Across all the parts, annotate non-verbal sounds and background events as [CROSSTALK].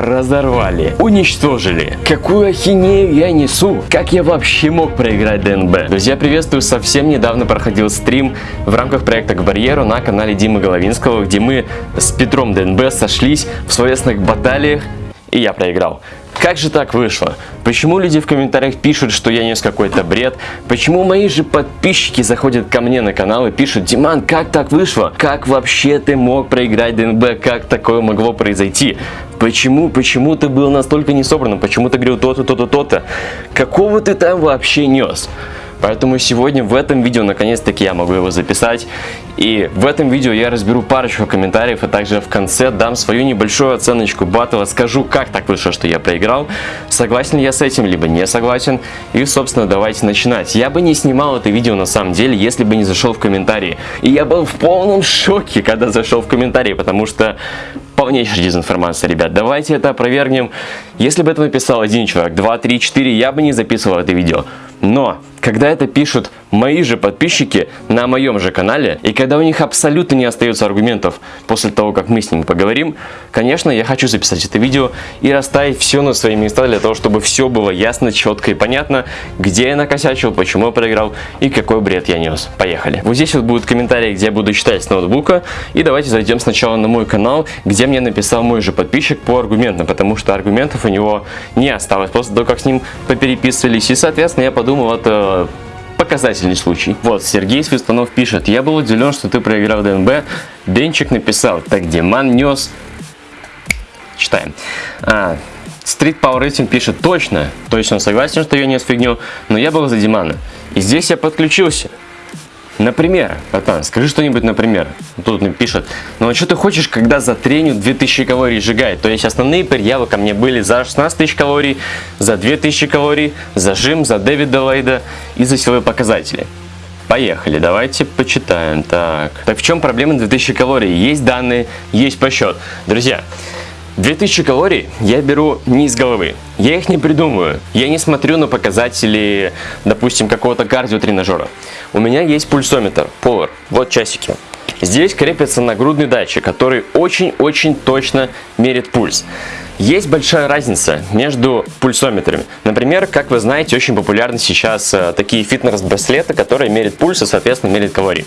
разорвали, уничтожили. Какую ахинею я несу? Как я вообще мог проиграть ДНБ? Друзья, приветствую! Совсем недавно проходил стрим в рамках проекта к барьеру на канале Димы Головинского, где мы с Петром ДНБ сошлись в словесных баталиях, и я проиграл. Как же так вышло? Почему люди в комментариях пишут, что я нес какой-то бред? Почему мои же подписчики заходят ко мне на канал и пишут, Диман, как так вышло? Как вообще ты мог проиграть ДНБ? Как такое могло произойти? Почему? Почему ты был настолько несобранным? Почему ты говорил то-то, то-то, то-то? Какого ты там вообще нес? Поэтому сегодня в этом видео наконец-таки я могу его записать. И в этом видео я разберу парочку комментариев, а также в конце дам свою небольшую оценочку батла, скажу, как так вышло, что я проиграл, согласен ли я с этим, либо не согласен. И, собственно, давайте начинать. Я бы не снимал это видео на самом деле, если бы не зашел в комментарии. И я был в полном шоке, когда зашел в комментарии, потому что полнейшая дезинформация, ребят. Давайте это опровергнем. Если бы это написал один человек, два, три, четыре, я бы не записывал это видео. Но когда это пишут мои же подписчики на моем же канале, и когда у них абсолютно не остается аргументов после того, как мы с ними поговорим, конечно, я хочу записать это видео и расставить все на свои места для того, чтобы все было ясно, четко и понятно, где я накосячил, почему я проиграл и какой бред я нес. Поехали. Вот здесь вот будут комментарии, где я буду читать с ноутбука, и давайте зайдем сначала на мой канал, где мне написал мой же подписчик по аргументам, потому что аргументов у него не осталось после того, как с ним попереписывались, и, соответственно, я подумал, это показательный случай. Вот, Сергей Свистанов пишет, я был удивлен, что ты проиграл ДНБ. Денчик написал, так Диман нес... Читаем. А, Street Power Rating пишет, точно, то есть он согласен, что я нес фигню, но я был за Димана. И здесь я подключился. Например, братан, скажи что-нибудь, например. Тут мне пишет, ну а что ты хочешь, когда за треню 2000 калорий сжигает? То есть основные предъявы ко мне были за 16 тысяч калорий, за 2000 калорий, за жим, за Дэвида Лейда и за силовые показатели. Поехали, давайте почитаем. Так, так в чем проблема 2000 калорий? Есть данные, есть посчет. Друзья, 2000 калорий я беру не из головы, я их не придумываю, я не смотрю на показатели, допустим, какого-то кардиотренажера. У меня есть пульсометр, Polar, вот часики. Здесь крепится нагрудный датчик, который очень-очень точно мерит пульс. Есть большая разница между пульсометрами. Например, как вы знаете, очень популярны сейчас э, такие фитнес-браслеты, которые мерят пульс и, соответственно, мерят калории.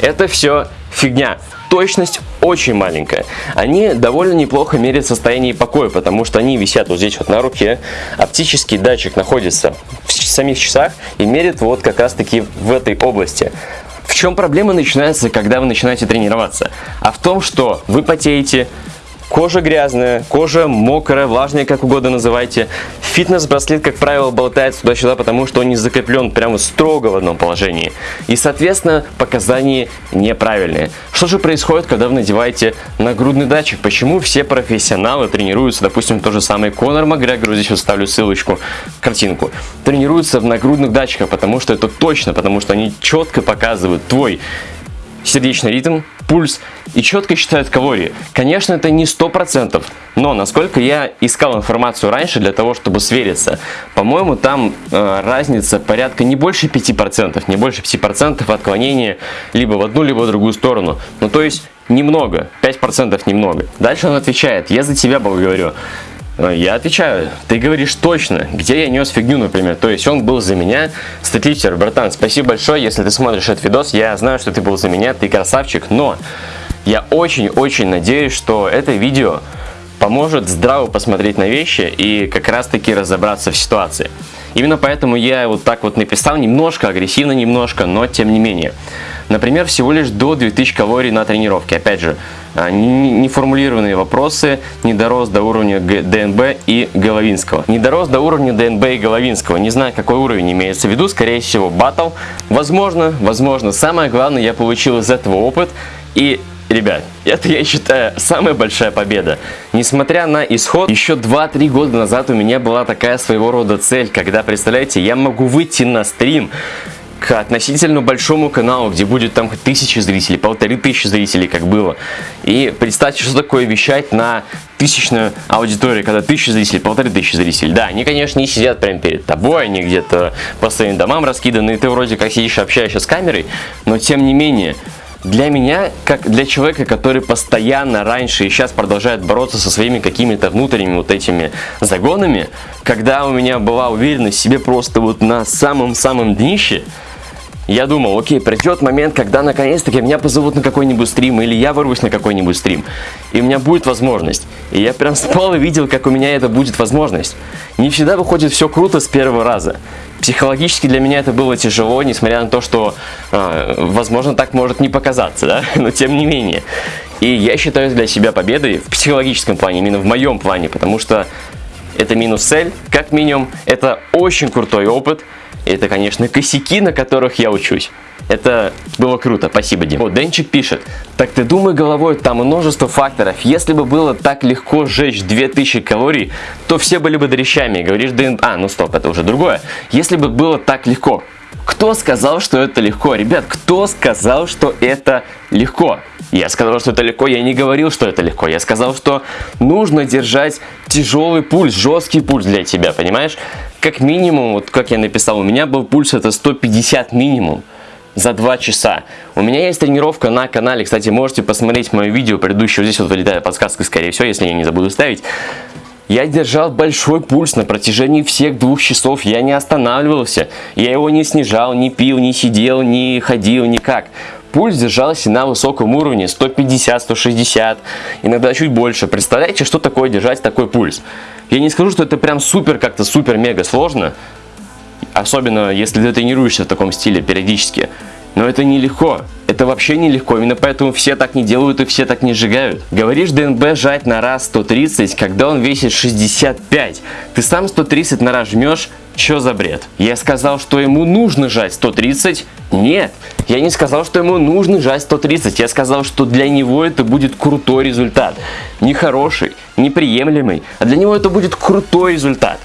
Это все фигня. Точность очень маленькая. Они довольно неплохо меряют состояние покоя, потому что они висят вот здесь вот на руке. Оптический датчик находится в самих часах и мерит вот как раз таки в этой области. В чем проблема начинается, когда вы начинаете тренироваться? А в том, что вы потеете, Кожа грязная, кожа мокрая, влажная, как угодно называйте. Фитнес-браслет, как правило, болтается туда-сюда, потому что он не закреплен прямо строго в одном положении. И, соответственно, показания неправильные. Что же происходит, когда вы надеваете нагрудный датчик? Почему все профессионалы тренируются, допустим, то же самое Конор Макгрегор, здесь вот ставлю ссылочку, картинку, тренируются в нагрудных датчиках, потому что это точно, потому что они четко показывают твой сердечный ритм, пульс и четко считают калории. Конечно, это не 100%, но насколько я искал информацию раньше для того, чтобы свериться, по-моему, там э, разница порядка не больше 5%, не больше 5% отклонения либо в одну, либо в другую сторону. Ну, то есть немного, 5% немного. Дальше он отвечает, я за тебя говорю. Э, я отвечаю, ты говоришь точно, где я нес фигню, например. То есть он был за меня. Статлифтер, братан, спасибо большое, если ты смотришь этот видос. Я знаю, что ты был за меня, ты красавчик, но я очень-очень надеюсь, что это видео поможет здраво посмотреть на вещи и как раз таки разобраться в ситуации. Именно поэтому я вот так вот написал, немножко агрессивно, немножко, но тем не менее. Например, всего лишь до 2000 калорий на тренировке. Опять же, неформулированные вопросы, не до уровня ДНБ и Головинского. Не до уровня ДНБ и Головинского. Не знаю, какой уровень имеется в виду, скорее всего, батл. Возможно, возможно. Самое главное, я получил из этого опыт. И Ребят, это я считаю самая большая победа. Несмотря на исход, еще 2-3 года назад у меня была такая своего рода цель, когда, представляете, я могу выйти на стрим, к относительно большому каналу, где будет там тысячи зрителей, полторы тысячи зрителей, как было. И представьте, что такое вещать на тысячную аудиторию, когда тысячи зрителей, полторы тысячи зрителей. Да, они, конечно, не сидят прямо перед тобой, они где-то по своим домам раскиданы, и ты вроде как сидишь, общаешься с камерой, но тем не менее, Для меня, как для человека, который постоянно раньше и сейчас продолжает бороться со своими какими-то внутренними вот этими загонами, когда у меня была уверенность в себе просто вот на самом-самом днище, я думал, окей, придет момент, когда наконец-таки меня позовут на какой-нибудь стрим, или я ворвусь на какой-нибудь стрим, и у меня будет возможность. И я прям [LAUGHS] спал и видел, как у меня это будет возможность. Не всегда выходит все круто с первого раза. Психологически для меня это было тяжело, несмотря на то, что, э, возможно, так может не показаться, да, [LAUGHS] но тем не менее. И я считаю для себя победой в психологическом плане, именно в моем плане, потому что это минус цель, как минимум, это очень крутой опыт, это, конечно, косяки, на которых я учусь. Это было круто, спасибо, Дим. Вот, Денчик пишет, так ты думай головой, там множество факторов. Если бы было так легко сжечь 2000 калорий, то все были бы дрещами. Говоришь, ДНБ... А, ну стоп, это уже другое. Если бы было так легко, кто сказал, что это легко? Ребят, кто сказал, что это легко? Я сказал, что это легко, я не говорил, что это легко. Я сказал, что нужно держать тяжелый пульс, жесткий пульс для тебя, понимаешь? Как минимум, вот как я написал, у меня был пульс это 150 минимум за 2 часа. У меня есть тренировка на канале, кстати, можете посмотреть мое видео предыдущее, здесь вот вылетает подсказка, скорее всего, если я не забуду ставить. Я держал большой пульс на протяжении всех двух часов, я не останавливался, я его не снижал, не пил, не сидел, не ходил, никак. Пульс держался на высоком уровне, 150, 160, иногда чуть больше. Представляете, что такое держать такой пульс? Я не скажу, что это прям супер, как-то супер-мега сложно, особенно если ты тренируешься в таком стиле периодически. Но это нелегко. Это вообще нелегко. Именно поэтому все так не делают и все так не сжигают. Говоришь ДНБ жать на раз 130, когда он весит 65. Ты сам 130 на раз жмешь, что за бред? Я сказал, что ему нужно жать 130? Нет. Я не сказал, что ему нужно жать 130. Я сказал, что для него это будет крутой результат. Не хороший, не приемлемый, а для него это будет крутой результат.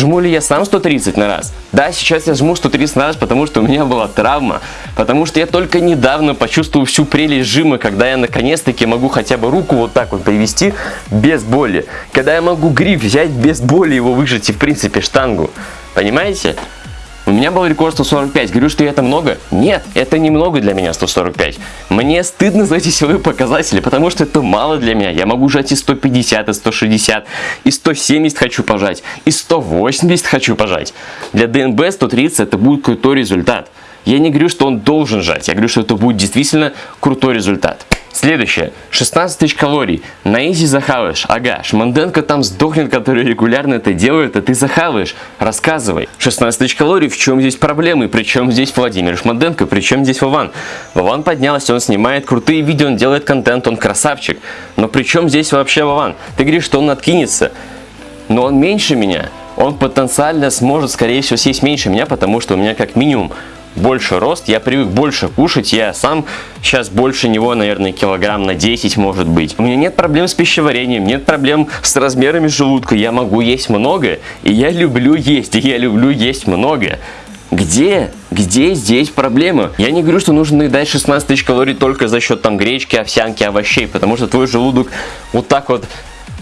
Жму ли я сам 130 на раз? Да, сейчас я жму 130 на раз, потому что у меня была травма. Потому что я только недавно почувствовал всю прелесть жима, когда я наконец-таки могу хотя бы руку вот так вот привести без боли. Когда я могу гриф взять без боли его выжать и в принципе штангу. Понимаете? У меня был рекорд 145. Говорю, что это много? Нет, это немного для меня 145. Мне стыдно за эти силовые показатели, потому что это мало для меня. Я могу жать и 150, и 160, и 170 хочу пожать, и 180 хочу пожать. Для ДНБ 130 это будет крутой результат. Я не говорю, что он должен жать, я говорю, что это будет действительно крутой результат. Следующее. 16 тысяч калорий. На изи захаваешь. Ага, Шманденко там сдохнет, который регулярно это делает, а ты захаваешь. Рассказывай. 16 тысяч калорий, в чем здесь проблемы? Причем здесь Владимир Шманденко? Причем здесь Вован? Вован поднялся, он снимает крутые видео, он делает контент, он красавчик. Но при чем здесь вообще Вован? Ты говоришь, что он откинется. Но он меньше меня. Он потенциально сможет, скорее всего, съесть меньше меня, потому что у меня как минимум больше рост, я привык больше кушать, я сам сейчас больше него, наверное, килограмм на 10 может быть. У меня нет проблем с пищеварением, нет проблем с размерами желудка, я могу есть много, и я люблю есть, и я люблю есть много. Где? Где здесь проблема? Я не говорю, что нужно наедать 16 тысяч калорий только за счет там гречки, овсянки, овощей, потому что твой желудок вот так вот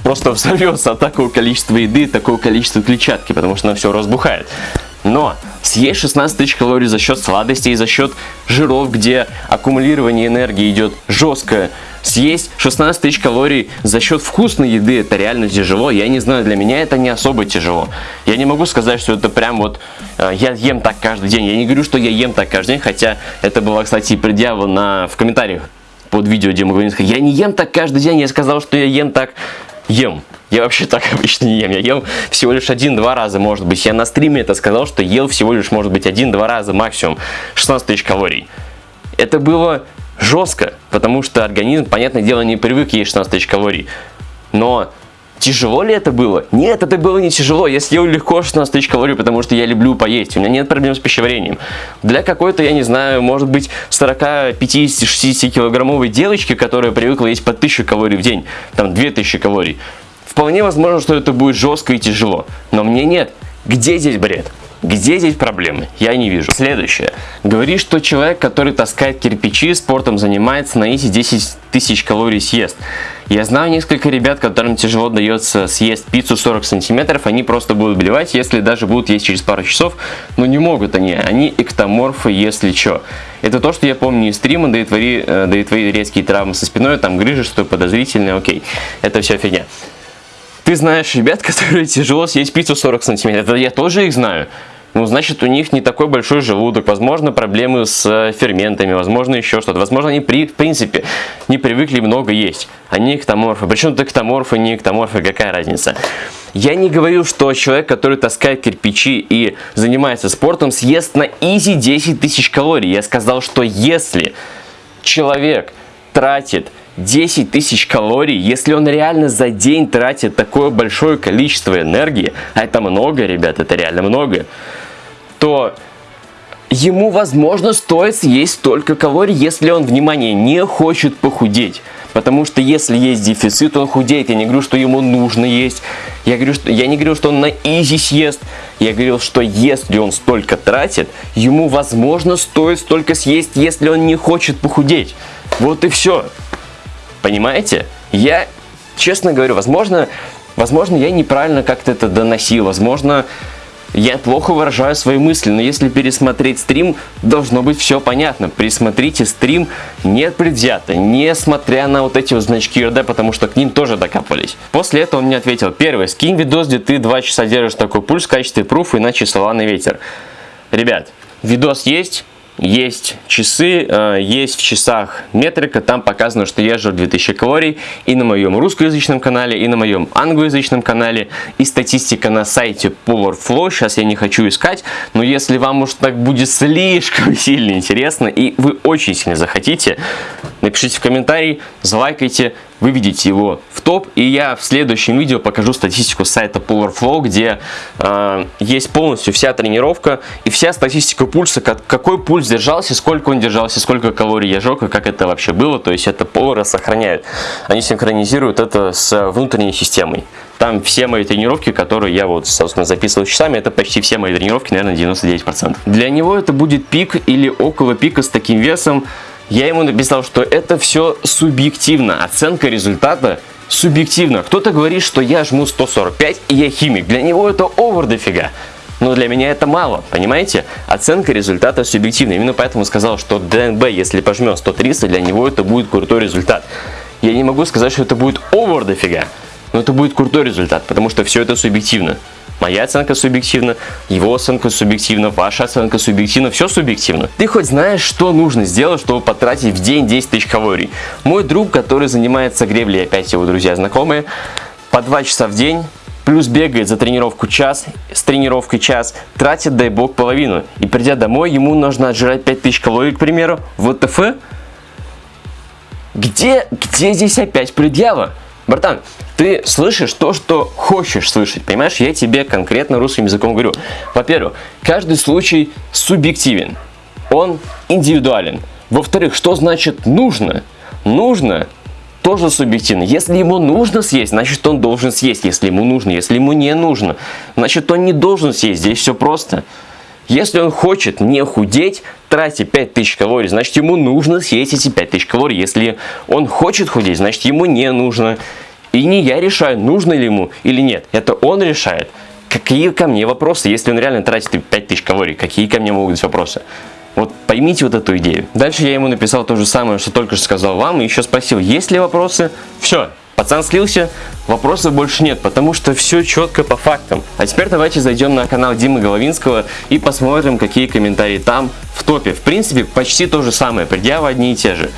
просто [LAUGHS] взорвется от такого количества еды, такого количества клетчатки, потому что она все разбухает. Но съесть 16 тысяч калорий за счет сладостей, за счет жиров, где аккумулирование энергии идет жесткое, съесть 16 тысяч калорий за счет вкусной еды, это реально тяжело. Я не знаю, для меня это не особо тяжело. Я не могу сказать, что это прям вот э, я ем так каждый день. Я не говорю, что я ем так каждый день, хотя это было, кстати, предъява на, в комментариях под видео Дима Главинска. Я не ем так каждый день, я сказал, что я ем так, ем. Я вообще так [LAUGHS] обычно не ем. Я ел всего лишь один-два раза, может быть. Я на стриме это сказал, что ел всего лишь, может быть, один-два раза максимум. 16 тысяч калорий. Это было жестко, потому что организм, понятное дело, не привык есть 16 тысяч калорий. Но Тяжело ли это было? Нет, это было не тяжело. Я съел легко 16 тысяч калорий, потому что я люблю поесть. У меня нет проблем с пищеварением. Для какой-то, я не знаю, может быть, 40, 50, 60 килограммовой девочки, которая привыкла есть по 1000 калорий в день, там 2000 калорий, Вполне возможно, что это будет жестко и тяжело. Но мне нет. Где здесь бред? Где здесь проблемы? Я не вижу. Следующее. Говорит, что человек, который таскает кирпичи, спортом занимается, на изи 10 тысяч калорий съест. Я знаю несколько ребят, которым тяжело дается съесть пиццу 40 сантиметров, они просто будут блевать, если даже будут есть через пару часов, но не могут они, они эктоморфы, если что. Это то, что я помню из стрима, да и твои, э, да и твои резкие травмы со спиной, там грыжи, что подозрительное, окей, это все фигня. Ты знаешь ребят, [LAUGHS] которые тяжело съесть пиццу 40 сантиметров, я тоже их знаю ну, значит, у них не такой большой желудок, возможно, проблемы с э, ферментами, возможно, еще что-то. Возможно, они, при, в принципе, не привыкли много есть. Они эктоморфы. Причем тут эктоморфы, не эктоморфы, какая разница? Я не говорю, что человек, который таскает кирпичи и занимается спортом, съест на изи 10 тысяч калорий. Я сказал, что если человек тратит 10 тысяч калорий, если он реально за день тратит такое большое количество энергии, а это много, ребят, это реально много, то ему, возможно, стоит съесть столько калорий, если он, внимание, не хочет похудеть. Потому что если есть дефицит, он худеет. Я не говорю, что ему нужно есть. Я, говорю, что, я не говорю, что он на изи съест. Я говорил, что если он столько тратит, ему, возможно, стоит столько съесть, если он не хочет похудеть. Вот и все. Понимаете? Я, честно говорю, возможно, возможно я неправильно как-то это доносил. Возможно, я плохо выражаю свои мысли, но если пересмотреть стрим, должно быть все понятно. Присмотрите стрим не предвзято, несмотря на вот эти вот значки РД, потому что к ним тоже докапывались. После этого он мне ответил, первый, скинь видос, где ты два часа держишь такой пульс в качестве пруфа, иначе слова на ветер. Ребят, видос есть, есть часы, э, есть в часах метрика, там показано, что я жру 2000 калорий и на моем русскоязычном канале, и на моем англоязычном канале, и статистика на сайте Powerflow, сейчас я не хочу искать, но если вам уж так будет слишком [LAUGHS] сильно интересно, и вы очень сильно захотите, напишите в комментарии, залайкайте, выведите его в топ. И я в следующем видео покажу статистику сайта Powerflow, где э, есть полностью вся тренировка и вся статистика пульса, как, какой пульс держался, сколько он держался, сколько калорий я жег и как это вообще было. То есть это Power сохраняют. Они синхронизируют это с внутренней системой. Там все мои тренировки, которые я вот, собственно, записывал часами, это почти все мои тренировки, наверное, 99%. Для него это будет пик или около пика с таким весом я ему написал, что это все субъективно. Оценка результата субъективно. Кто-то говорит, что я жму 145 и я химик. Для него это овер дофига. Но для меня это мало, понимаете? Оценка результата субъективна. Именно поэтому сказал, что ДНБ, если пожмет 130, для него это будет крутой результат. Я не могу сказать, что это будет овер дофига, но это будет крутой результат, потому что все это субъективно. Моя оценка субъективна, его оценка субъективна, ваша оценка субъективна, все субъективно. Ты хоть знаешь, что нужно сделать, чтобы потратить в день 10 тысяч калорий? Мой друг, который занимается греблей, опять его друзья знакомые, по 2 часа в день плюс бегает за тренировку час, с тренировкой час, тратит, дай бог, половину. И придя домой, ему нужно отжирать 5000 калорий, к примеру, в ВТФ. Где, где здесь опять предъява? Братан, ты слышишь то, что хочешь слышать, понимаешь? Я тебе конкретно русским языком говорю. Во-первых, каждый случай субъективен, он индивидуален. Во-вторых, что значит нужно? Нужно тоже субъективно. Если ему нужно съесть, значит он должен съесть. Если ему нужно, если ему не нужно, значит он не должен съесть. Здесь все просто. Если он хочет не худеть, тратить 5000 калорий, значит ему нужно съесть эти 5000 калорий. Если он хочет худеть, значит ему не нужно. И не я решаю, нужно ли ему или нет. Это он решает. Какие ко мне вопросы, если он реально тратит 5000 калорий, какие ко мне могут быть вопросы? Вот поймите вот эту идею. Дальше я ему написал то же самое, что только что сказал вам, и еще спросил, есть ли вопросы. Все, Пацан слился, вопросов больше нет, потому что все четко по фактам. А теперь давайте зайдем на канал Димы Головинского и посмотрим, какие комментарии там в топе. В принципе, почти то же самое, предъявы одни и те же.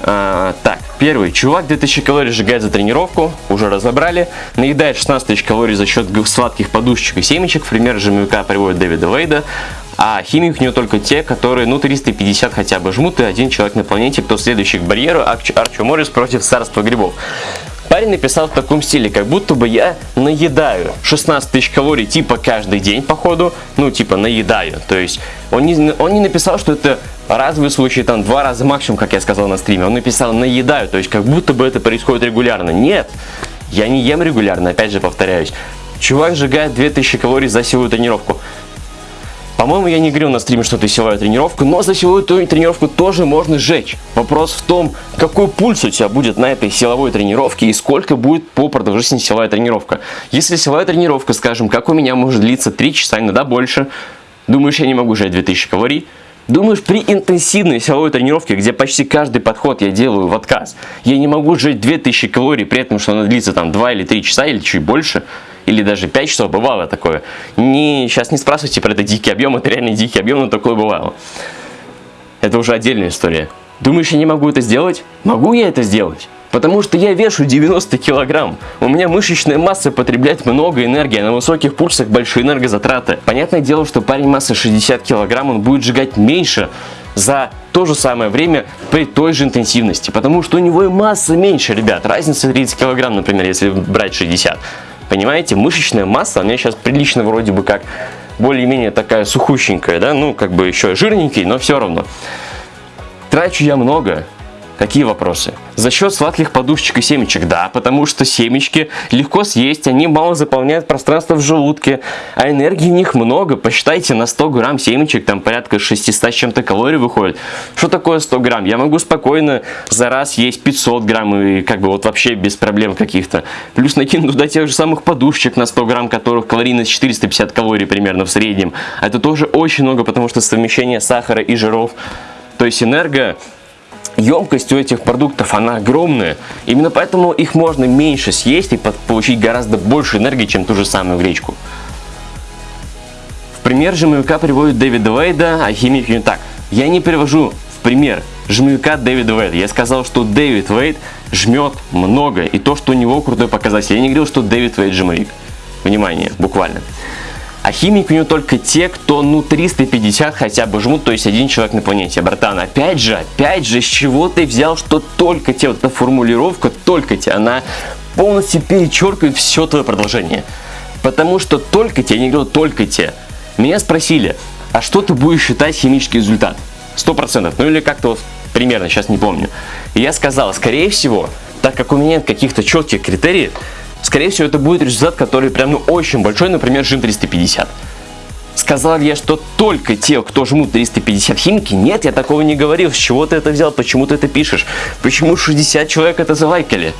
А, так, первый. Чувак 2000 калорий сжигает за тренировку, уже разобрали. Наедает 16 тысяч калорий за счет сладких подушечек и семечек. Пример жмюка приводит Дэвида Вейда. А химик у него только те, которые, ну, 350 хотя бы жмут, и один человек на планете, кто следующий к барьеру, Арч Арчо Моррис против царства грибов. Парень написал в таком стиле, как будто бы я наедаю 16 тысяч калорий типа каждый день, походу, ну, типа наедаю. То есть он не, он не написал, что это разовый случай, там, два раза максимум, как я сказал на стриме. Он написал наедаю, то есть как будто бы это происходит регулярно. Нет, я не ем регулярно, опять же повторяюсь. Чувак сжигает 2000 калорий за силовую тренировку. По-моему, я не говорил на стриме, что это силовая тренировка, но за силовую тренировку тоже можно сжечь. Вопрос в том, какой пульс у тебя будет на этой силовой тренировке и сколько будет по продолжительности силовая тренировка. Если силовая тренировка, скажем, как у меня, может длиться 3 часа, иногда больше, думаешь, я не могу сжать 2000 калорий, Думаешь, при интенсивной силовой тренировке, где почти каждый подход я делаю в отказ, я не могу сжечь 2000 калорий, при этом, что она длится там 2 или 3 часа или чуть больше, или даже 5 часов, бывало такое. Не, сейчас не спрашивайте про это дикий объем, это реально дикий объем, но такое бывало. Это уже отдельная история. Думаешь, я не могу это сделать? Могу я это сделать? Потому что я вешу 90 килограмм. У меня мышечная масса потребляет много энергии, а на высоких пульсах большие энергозатраты. Понятное дело, что парень массы 60 килограмм, он будет сжигать меньше за то же самое время при той же интенсивности. Потому что у него и масса меньше, ребят. Разница 30 килограмм, например, если брать 60. Понимаете, мышечная масса у меня сейчас прилично вроде бы как более-менее такая сухущенькая, да, ну как бы еще жирненький, но все равно. Трачу я много, Какие вопросы? За счет сладких подушечек и семечек, да, потому что семечки легко съесть, они мало заполняют пространство в желудке, а энергии в них много. Посчитайте, на 100 грамм семечек там порядка 600 с чем-то калорий выходит. Что такое 100 грамм? Я могу спокойно за раз есть 500 грамм и как бы вот вообще без проблем каких-то. Плюс накину туда тех же самых подушечек на 100 грамм, которых калорийность 450 калорий примерно в среднем. Это тоже очень много, потому что совмещение сахара и жиров, то есть энерго емкость у этих продуктов, она огромная. Именно поэтому их можно меньше съесть и получить гораздо больше энергии, чем ту же самую гречку. В пример жмыка приводит Дэвида Вейда, а химик не так. Я не привожу в пример жмыка Дэвида Вейда. Я сказал, что Дэвид Вейд жмет много, и то, что у него крутой показатель. Я не говорил, что Дэвид Вейд жмык. Внимание, буквально. А химик у него только те, кто ну 350 хотя бы жмут, то есть один человек на планете. Братан, опять же, опять же, с чего ты взял, что только те, вот эта формулировка только те, она полностью перечеркивает все твое продолжение. Потому что только те, я не говорю только те. Меня спросили, а что ты будешь считать химический результат? Сто процентов, ну или как-то вот примерно, сейчас не помню. И я сказал, скорее всего, так как у меня нет каких-то четких критериев, Скорее всего, это будет результат, который прям ну очень большой, например, жим 350. Сказал я, что только те, кто жмут 350 химики? Нет, я такого не говорил. С чего ты это взял? Почему ты это пишешь? Почему 60 человек это завайкали?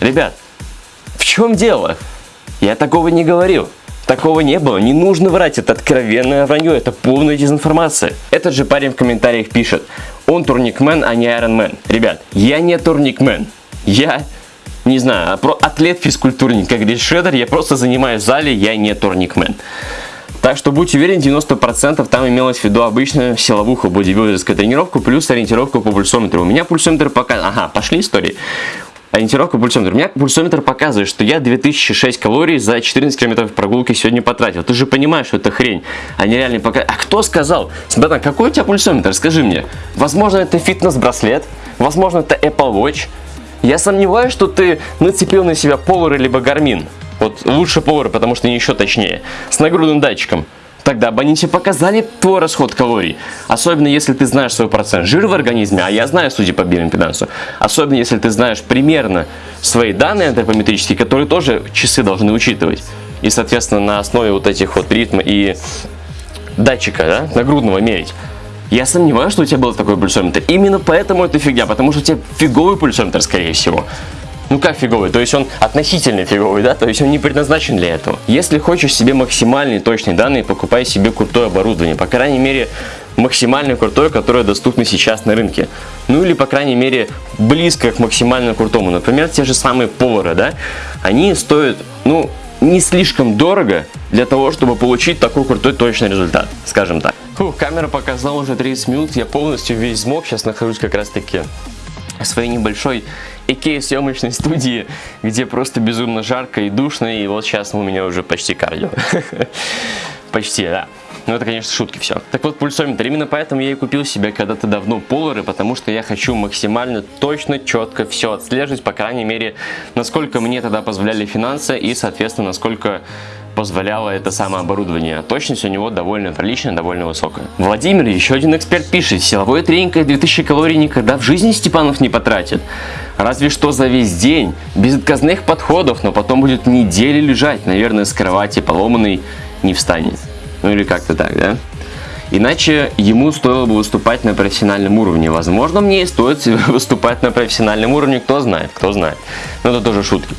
Ребят, в чем дело? Я такого не говорил. Такого не было, не нужно врать, это откровенное вранье, это полная дезинформация. Этот же парень в комментариях пишет, он турникмен, а не айронмен. Ребят, я не турникмен, я не знаю, а про атлет физкультурник, как говорит Шредер, я просто занимаюсь в зале, я не турникмен. Так что будьте уверены, 90% там имелось в виду обычную силовуху, бодибилдерскую тренировку, плюс ориентировку по пульсометру. У меня пульсометр пока... Ага, пошли истории. Ориентировка пульсометра. У меня пульсометр показывает, что я 2006 калорий за 14 километров прогулки сегодня потратил. Ты же понимаешь, что это хрень, а не реальный пока. А кто сказал? Братан, какой у тебя пульсометр? Скажи мне. Возможно, это фитнес-браслет, возможно, это Apple Watch, я сомневаюсь, что ты нацепил на себя Polar либо Garmin. Вот лучше Polar, потому что они еще точнее. С нагрудным датчиком. Тогда тебе показали твой расход калорий. Особенно если ты знаешь свой процент жира в организме, а я знаю, судя по биоимпедансу. Особенно если ты знаешь примерно свои данные антропометрические, которые тоже часы должны учитывать. И, соответственно, на основе вот этих вот ритма и датчика, да, нагрудного мерить. Я сомневаюсь, что у тебя был такой пульсометр. Именно поэтому это фигня, потому что у тебя фиговый пульсометр, скорее всего. Ну как фиговый? То есть он относительно фиговый, да? То есть он не предназначен для этого. Если хочешь себе максимальные точные данные, покупай себе крутое оборудование. По крайней мере, максимально крутое, которое доступно сейчас на рынке. Ну или, по крайней мере, близко к максимально крутому. Например, те же самые повары, да? Они стоят, ну, не слишком дорого для того, чтобы получить такой крутой точный результат, скажем так. Фух, камера показала уже 30 минут, я полностью весь смог, сейчас нахожусь как раз таки в своей небольшой Икея съемочной студии, где просто безумно жарко и душно, и вот сейчас у меня уже почти кардио. [LAUGHS] Почти, да. Ну, это, конечно, шутки все. Так вот, пульсометр. Именно поэтому я и купил себе когда-то давно полары, потому что я хочу максимально точно, четко все отслеживать, по крайней мере, насколько мне тогда позволяли финансы и, соответственно, насколько позволяло это самое оборудование. Точность у него довольно приличная, довольно высокая. Владимир, еще один эксперт пишет, силовой тренинг 2000 калорий никогда в жизни Степанов не потратит. Разве что за весь день, без отказных подходов, но потом будет недели лежать, наверное, с кровати поломанный не встанет. Ну или как-то так, да? Иначе ему стоило бы выступать на профессиональном уровне. Возможно, мне и стоит [LAUGHS] выступать на профессиональном уровне, кто знает, кто знает. Но это тоже шутки.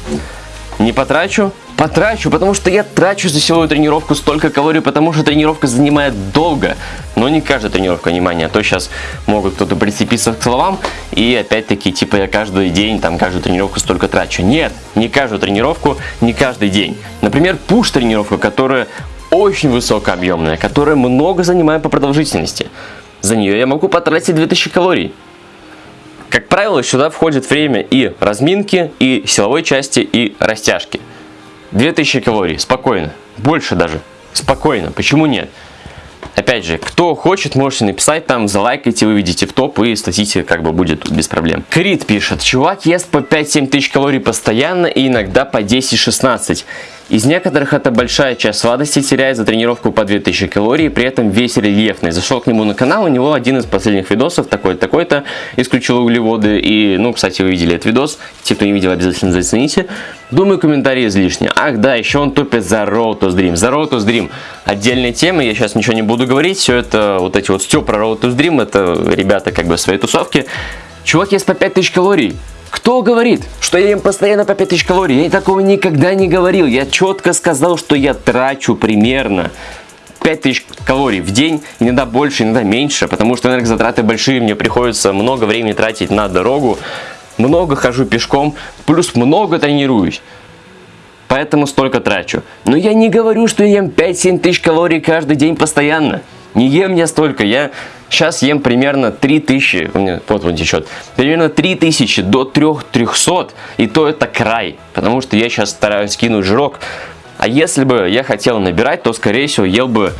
Не потрачу? Потрачу, потому что я трачу за силовую тренировку столько калорий, потому что тренировка занимает долго. Но не каждая тренировка, внимание, а то сейчас могут кто-то прицепиться к словам и опять-таки, типа я каждый день, там, каждую тренировку столько трачу. Нет, не каждую тренировку, не каждый день. Например, пуш-тренировка, которая очень высокообъемная, которая много занимает по продолжительности. За нее я могу потратить 2000 калорий. Как правило, сюда входит время и разминки, и силовой части, и растяжки. 2000 калорий, спокойно. Больше даже. Спокойно. Почему нет? Опять же, кто хочет, можете написать там, залайкайте, вы видите в топ и статистика как бы будет без проблем. Крит пишет, чувак ест по 5-7 тысяч калорий постоянно и иногда по 10-16. Из некоторых это большая часть сладости теряет за тренировку по 2000 калорий, при этом весь рельефный. Зашел к нему на канал, у него один из последних видосов, такой-такой-то, исключил углеводы. И, ну, кстати, вы видели этот видос, те, кто не видел, обязательно зацените. Думаю, комментарии излишни. Ах, да, еще он топит за Road to Dream. За Road to Dream отдельная тема, я сейчас ничего не буду говорить. Все это, вот эти вот стёб про Road to Dream, это ребята как бы своей тусовки. Чувак ест по 5000 калорий. Кто говорит, что я ем постоянно по 5000 калорий? Я такого никогда не говорил. Я четко сказал, что я трачу примерно 5000 калорий в день, иногда больше, иногда меньше, потому что энергозатраты большие, мне приходится много времени тратить на дорогу, много хожу пешком, плюс много тренируюсь. Поэтому столько трачу. Но я не говорю, что я ем 5-7 тысяч калорий каждый день постоянно. Не ем я столько, я сейчас ем примерно 3000, у меня вот он течет, примерно 3000 до 3300, и то это край, потому что я сейчас стараюсь скинуть жирок. А если бы я хотел набирать, то скорее всего ел бы,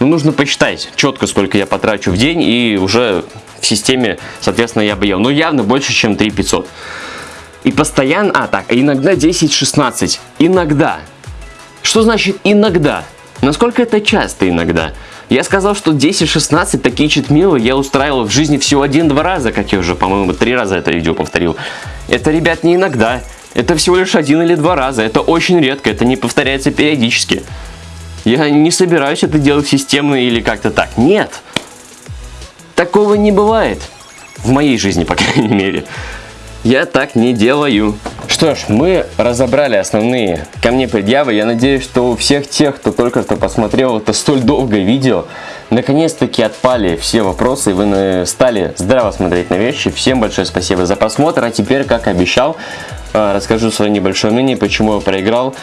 ну нужно посчитать четко, сколько я потрачу в день, и уже в системе, соответственно, я бы ел. Но явно больше, чем 3500. И постоянно, а так, иногда 10-16, иногда. Что значит иногда? Насколько это часто иногда? Я сказал, что 10-16 такие читмилы я устраивал в жизни всего один-два раза, как я уже, по-моему, три раза это видео повторил. Это, ребят, не иногда. Это всего лишь один или два раза. Это очень редко, это не повторяется периодически. Я не собираюсь это делать системно или как-то так. Нет. Такого не бывает. В моей жизни, по крайней мере. Я так не делаю. Что ж, мы разобрали основные ко мне предъявы. Я надеюсь, что у всех тех, кто только что посмотрел это столь долгое видео, наконец-таки отпали все вопросы, и вы стали здраво смотреть на вещи. Всем большое спасибо за просмотр. А теперь, как обещал, э, расскажу свое небольшое мнение, почему я проиграл.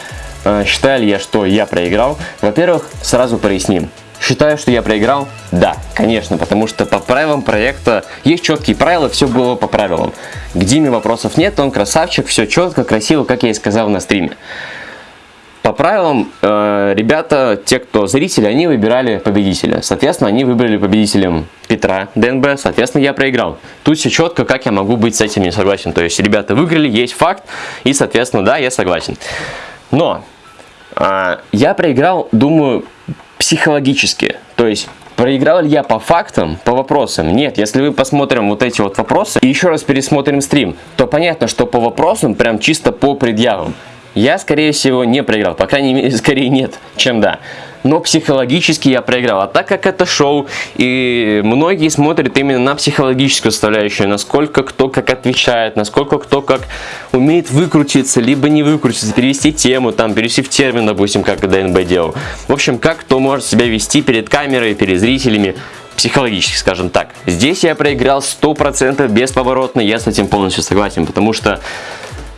Э, считаю ли я, что я проиграл? Во-первых, сразу проясним. Считаю, что я проиграл? Да, конечно, потому что по правилам проекта есть четкие правила, все было по правилам. К Диме вопросов нет, он красавчик, все четко, красиво, как я и сказал на стриме. По правилам, э, ребята, те, кто зрители, они выбирали победителя. Соответственно, они выбрали победителем Петра ДНБ, соответственно, я проиграл. Тут все четко, как я могу быть с этим не согласен. То есть, ребята выиграли, есть факт, и, соответственно, да, я согласен. Но э, я проиграл, думаю, психологически. То есть, проиграл ли я по фактам, по вопросам? Нет, если мы посмотрим вот эти вот вопросы и еще раз пересмотрим стрим, то понятно, что по вопросам прям чисто по предъявам. Я, скорее всего, не проиграл. По крайней мере, [LAUGHS] скорее нет, чем да но психологически я проиграл. А так как это шоу, и многие смотрят именно на психологическую составляющую, насколько кто как отвечает, насколько кто как умеет выкрутиться, либо не выкрутиться, перевести тему, там, перевести в термин, допустим, как ДНБ делал. В общем, как кто может себя вести перед камерой, перед зрителями, психологически, скажем так. Здесь я проиграл 100% бесповоротно, я с этим полностью согласен, потому что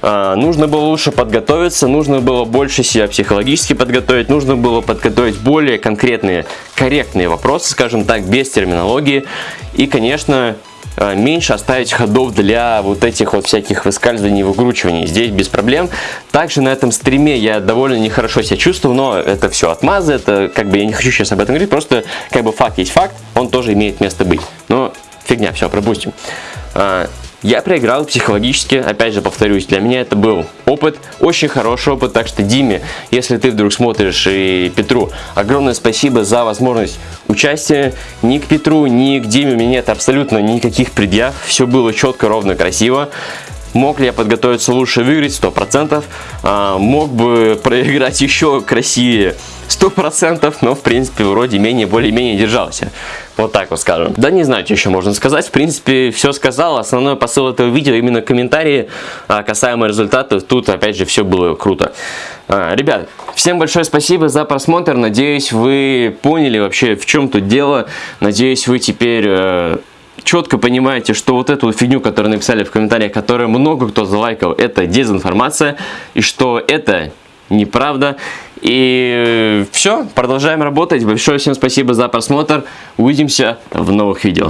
нужно было лучше подготовиться, нужно было больше себя психологически подготовить, нужно было подготовить более конкретные, корректные вопросы, скажем так, без терминологии. И, конечно, а, меньше оставить ходов для вот этих вот всяких выскальзываний, выкручиваний. Здесь без проблем. Также на этом стриме я довольно нехорошо себя чувствую, но это все отмазы, это как бы я не хочу сейчас об этом говорить, просто как бы факт есть факт, он тоже имеет место быть. Но фигня, все, пропустим. Я проиграл психологически, опять же повторюсь, для меня это был опыт, очень хороший опыт, так что Диме, если ты вдруг смотришь и Петру, огромное спасибо за возможность участия. Ни к Петру, ни к Диме у меня нет абсолютно никаких предъяв, все было четко, ровно, красиво. Мог ли я подготовиться лучше, выиграть 100%. А, мог бы [LAUGHS] проиграть еще красивее 100%, но в принципе вроде менее, более-менее держался. Вот так вот скажем. Да не знаю, что еще можно сказать. В принципе, все сказал. Основной посыл этого видео именно комментарии а, касаемо результатов. Тут опять же все было круто. А, ребят, всем большое спасибо за просмотр. Надеюсь, вы поняли вообще в чем тут дело. Надеюсь, вы теперь... Э, четко понимаете, что вот эту фигню, которую написали в комментариях, которую много кто залайкал, это дезинформация, и что это неправда. И все, продолжаем работать. Большое всем спасибо за просмотр. Увидимся в новых видео.